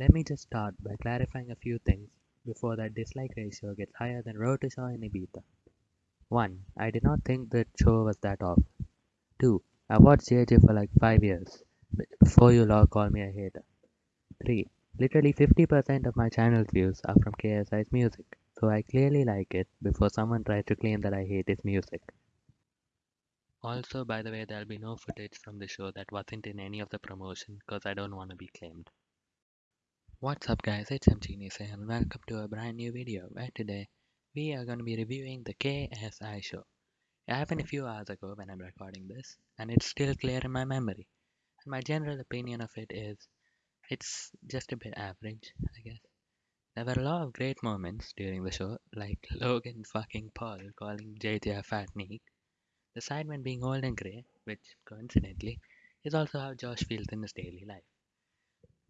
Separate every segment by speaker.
Speaker 1: Let me just start by clarifying a few things before that dislike ratio gets higher than Road in Ibiza. 1. I did not think the show was that off. 2. I watched JJ for like 5 years before you all call me a hater. 3. Literally 50% of my channel's views are from KSI's music, so I clearly like it before someone tries to claim that I hate his music. Also, by the way, there'll be no footage from the show that wasn't in any of the promotion because I don't want to be claimed. What's up guys, it's here and welcome to a brand new video where today we are going to be reviewing the KSI show. It happened a few hours ago when I'm recording this and it's still clear in my memory. And my general opinion of it is it's just a bit average, I guess. There were a lot of great moments during the show, like Logan fucking Paul calling JJ a fat neek, the Sidemen being old and grey, which, coincidentally, is also how Josh feels in his daily life.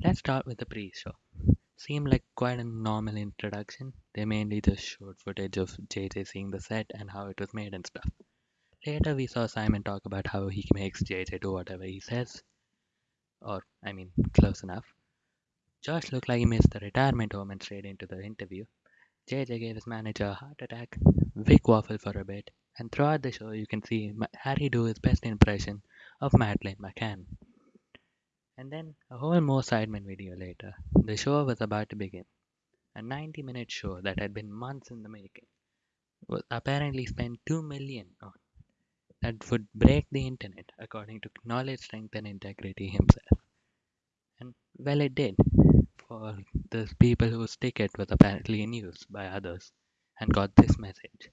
Speaker 1: Let's start with the pre-show. Seemed like quite a normal introduction. They mainly just showed footage of JJ seeing the set and how it was made and stuff. Later we saw Simon talk about how he makes JJ do whatever he says. Or, I mean, close enough. Josh looked like he missed the retirement home and straight into the interview. JJ gave his manager a heart attack. Vik waffled for a bit. And throughout the show, you can see Harry do his best impression of Madeleine McCann. And then, a whole more Sidemen video later, the show was about to begin. A 90 minute show that had been months in the making was apparently spent 2 million on. That would break the internet, according to Knowledge, Strength, and Integrity himself. And well, it did, for the people whose ticket was apparently in use by others and got this message.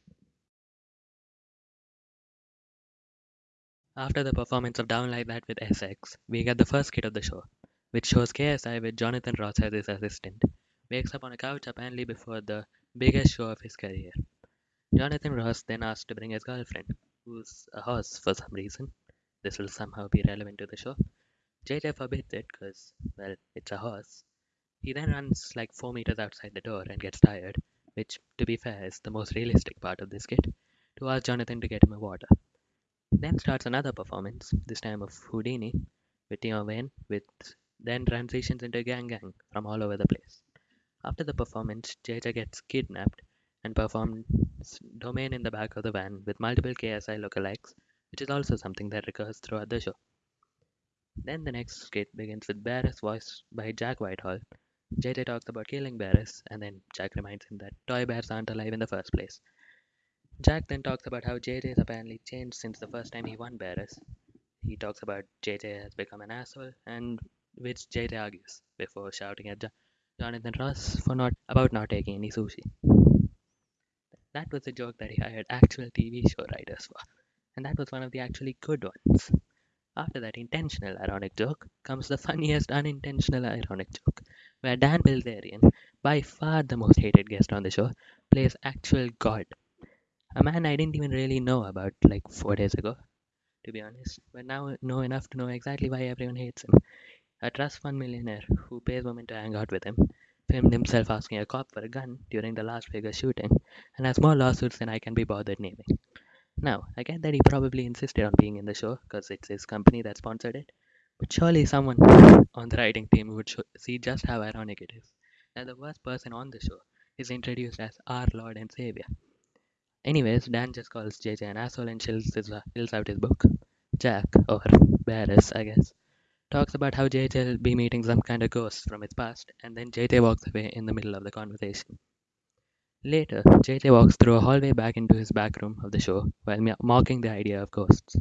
Speaker 1: After the performance of Down Like That with SX, we get the first skit of the show, which shows KSI with Jonathan Ross as his assistant, wakes up on a couch apparently before the biggest show of his career. Jonathan Ross then asks to bring his girlfriend, who's a horse for some reason. This will somehow be relevant to the show. JJ forbids it because, well, it's a horse. He then runs like 4 meters outside the door and gets tired, which, to be fair, is the most realistic part of this skit, to ask Jonathan to get him a water. Then starts another performance, this time of Houdini, with Tion Wayne, which then transitions into Gang Gang from all over the place. After the performance, JJ gets kidnapped and performs Domain in the back of the van with multiple KSI lookalikes, which is also something that recurs throughout the show. Then the next skit begins with Barris voiced by Jack Whitehall. JJ talks about killing Barris, and then Jack reminds him that toy bears aren't alive in the first place, Jack then talks about how JJ has apparently changed since the first time he won Barris. He talks about JJ has become an asshole, and which JJ argues before shouting at Jonathan Ross for not about not taking any sushi. That was a joke that he hired actual TV show writers for, and that was one of the actually good ones. After that intentional ironic joke comes the funniest unintentional ironic joke, where Dan Bilzerian, by far the most hated guest on the show, plays actual God a man I didn't even really know about like four days ago, to be honest, but now know enough to know exactly why everyone hates him. A trust fund millionaire who pays women to hang out with him filmed himself asking a cop for a gun during the Las Vegas shooting and has more lawsuits than I can be bothered naming. Now, I get that he probably insisted on being in the show because it's his company that sponsored it, but surely someone on the writing team would see just how ironic it is that the worst person on the show is introduced as our Lord and Savior. Anyways, Dan just calls JJ an asshole and chills, his, uh, chills out his book. Jack, or Barris, I guess, talks about how JJ will be meeting some kind of ghost from its past, and then JJ walks away in the middle of the conversation. Later, JJ walks through a hallway back into his back room of the show while mocking the idea of ghosts.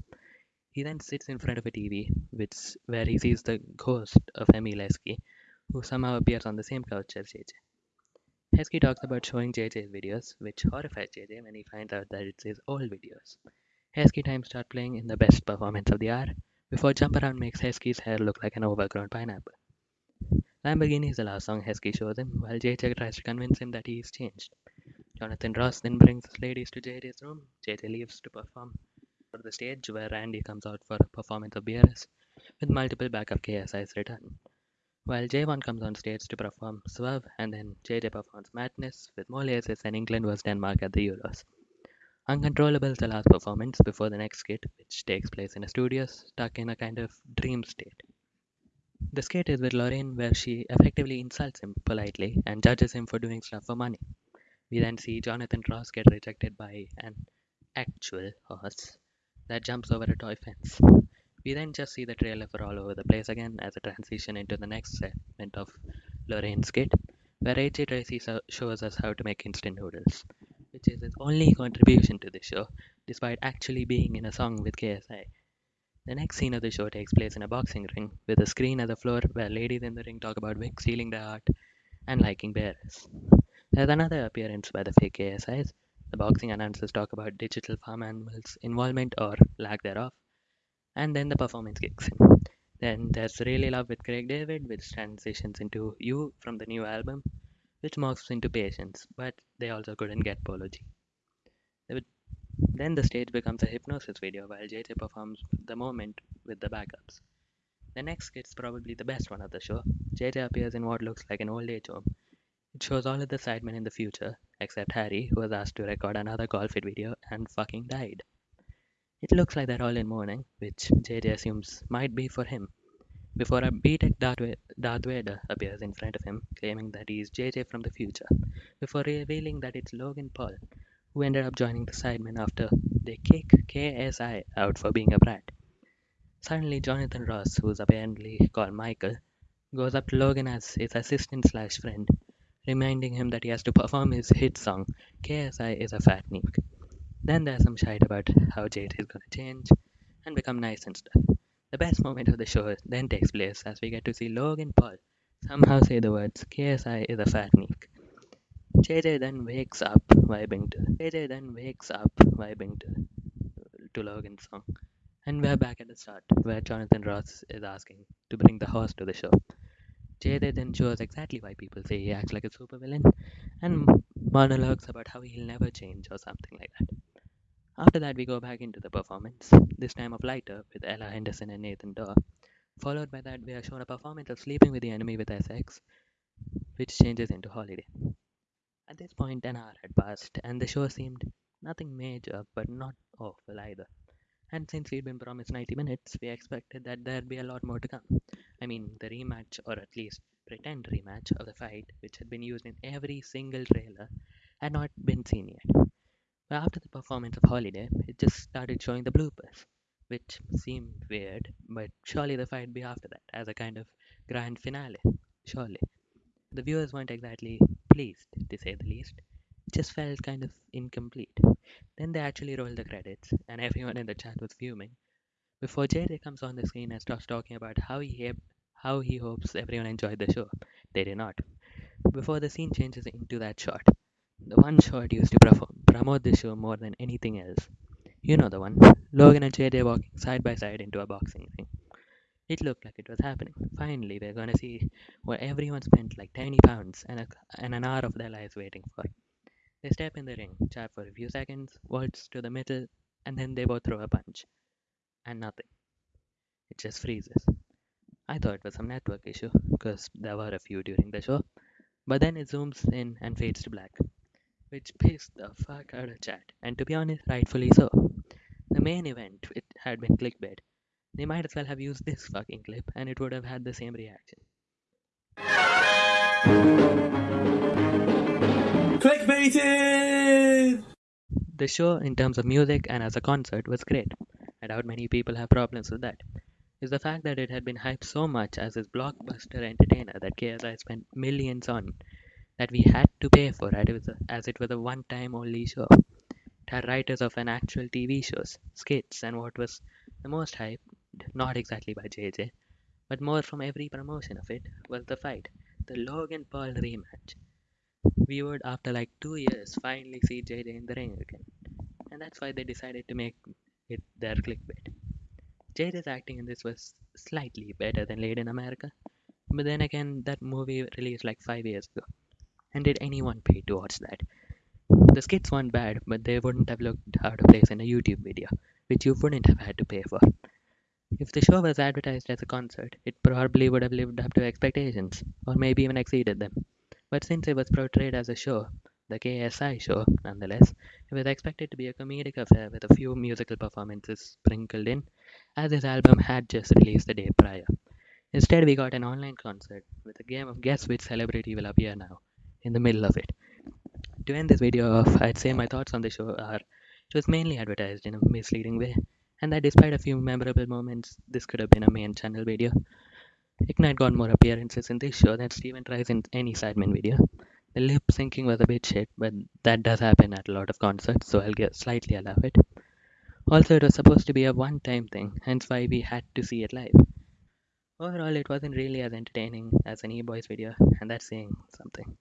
Speaker 1: He then sits in front of a TV, which where he sees the ghost of Emile Heskey, who somehow appears on the same couch as JJ. Heskey talks about showing JJ's videos, which horrifies JJ when he finds out that it's his old videos. Heskey time start playing in the best performance of the hour, before Jump Around makes Heskey's hair look like an overgrown pineapple. Lamborghini is the last song Heskey shows him, while JJ tries to convince him that he's changed. Jonathan Ross then brings his ladies to JJ's room. JJ leaves to perform for the stage, where Randy comes out for a performance of BRS, with multiple backup KSIs return. While J1 comes on stage to perform Swerve and then JJ performs Madness with more lasers than England vs Denmark at the Euros. Uncontrollable is the last performance before the next skit, which takes place in a studio stuck in a kind of dream state. The skit is with Lorraine where she effectively insults him politely and judges him for doing stuff for money. We then see Jonathan Ross get rejected by an actual horse that jumps over a toy fence. We then just see the trailer for all over the place again as a transition into the next segment of Lorraine's skit, where AJ Tracey so- shows us how to make instant noodles, which is his only contribution to the show, despite actually being in a song with KSI. The next scene of the show takes place in a boxing ring, with a screen at the floor where ladies in the ring talk about Vik stealing their heart and liking bears. There's another appearance by the fake KSIs. The boxing announcers talk about digital farm animals' involvement or lack thereof, and then the performance kicks in. Then there's Really Love with Craig David, which transitions into You from the new album, which morphs into Patience, but they also couldn't get Polo G. Then the stage becomes a hypnosis video while JJ performs the moment with the backups. The next skit's probably the best one of the show. JJ appears in what looks like an old age home. It shows all of the sidemen in the future, except Harry, who was asked to record another golf video and fucking died. It looks like they're all in mourning, which JJ assumes might be for him, before a B-Tech Darth, Vader appears in front of him, claiming that he's JJ from the future, before revealing that it's Logan Paul, who ended up joining the Sidemen after they kick KSI out for being a brat. Suddenly, Jonathan Ross, who's apparently called Michael, goes up to Logan as his assistant slash friend, reminding him that he has to perform his hit song, KSI is a fat neek. Then there's some shite about how Jade is gonna change and become nice and stuff. The best moment of the show then takes place as we get to see Logan Paul somehow say the words KSI is a fat neek. JJ then wakes up vibing to JJ then wakes up vibing to to Logan's song. And we're back at the start, where Jonathan Ross is asking to bring the horse to the show. JJ then shows exactly why people say he acts like a supervillain, and monologues about how he'll never change or something like that. After that, we go back into the performance, this time of Lighter with Ella Henderson and Nathan Dawe. Followed by that, we are shown a performance of Sleeping with the Enemy with SX, which changes into Holiday. At this point, an hour had passed, and the show seemed nothing major, but not awful either. And since we'd been promised 90 minutes, we expected that there'd be a lot more to come. I mean, the rematch, or at least pretend rematch, of the fight, which had been used in every single trailer, had not been seen yet. After the performance of Holiday, it just started showing the bloopers, which seemed weird, but surely the fight be after that, as a kind of grand finale. Surely. The viewers weren't exactly pleased, to say the least. It just felt kind of incomplete. Then they actually rolled the credits, and everyone in the chat was fuming. Before JJ comes on the screen and starts talking about how he how he hopes everyone enjoyed the show, they did not. Before the scene changes into that shot, the one shot used to promote this show more than anything else. You know the one. Logan and JJ walking side by side into a boxing ring. It looked like it was happening. Finally, we're gonna see what everyone spent like 20 pounds and, a, and an hour of their lives waiting for. They step in the ring, chat for a few seconds, waltz to the middle, and then they both throw a punch. And nothing. It just freezes. I thought it was some network issue, because there were a few during the show. But then it zooms in and fades to black, which pissed the fuck out of chat, and to be honest, rightfully so. The main event, it had been clickbait. They might as well have used this fucking clip, and it would have had the same reaction.
Speaker 2: Clickbaited!
Speaker 1: The show, in terms of music and as a concert, was great. I doubt many people have problems with that. Is the fact that it had been hyped so much as this blockbuster entertainer that KSI spent millions on that we had to pay for it as, a, as it was a one time only show. It had writers of an actual TV shows, skits, and what was the most hyped, not exactly by JJ, but more from every promotion of it, was the fight, the Logan Paul rematch. We would, after like two years, finally see JJ in the ring again. And that's why they decided to make it their clickbait. JJ's acting in this was slightly better than Laid in America, but then again, that movie released like five years ago. And did anyone pay to watch that? The skits weren't bad, but they wouldn't have looked out of place in a YouTube video, which you wouldn't have had to pay for. If the show was advertised as a concert, it probably would have lived up to expectations, or maybe even exceeded them. But since it was portrayed as a show, the KSI show, nonetheless, it was expected to be a comedic affair with a few musical performances sprinkled in, as his album had just released the day prior. Instead, we got an online concert with a game of guess which celebrity will appear now in the middle of it. To end this video off, I'd say my thoughts on the show are it was mainly advertised in a misleading way, and that despite a few memorable moments, this could have been a main channel video. Ignite got more appearances in this show than Steven tries in any Sidemen video. The lip syncing was a bit shit, but that does happen at a lot of concerts, so I'll get slightly allow it. Also, it was supposed to be a one time thing, hence why we had to see it live. Overall, it wasn't really as entertaining as an E-Boys video, and that's saying something.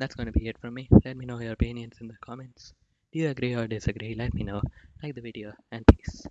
Speaker 1: That's going to be it from me. Let me know your opinions in the comments. Do you agree or disagree? Let me know. Like the video, and peace.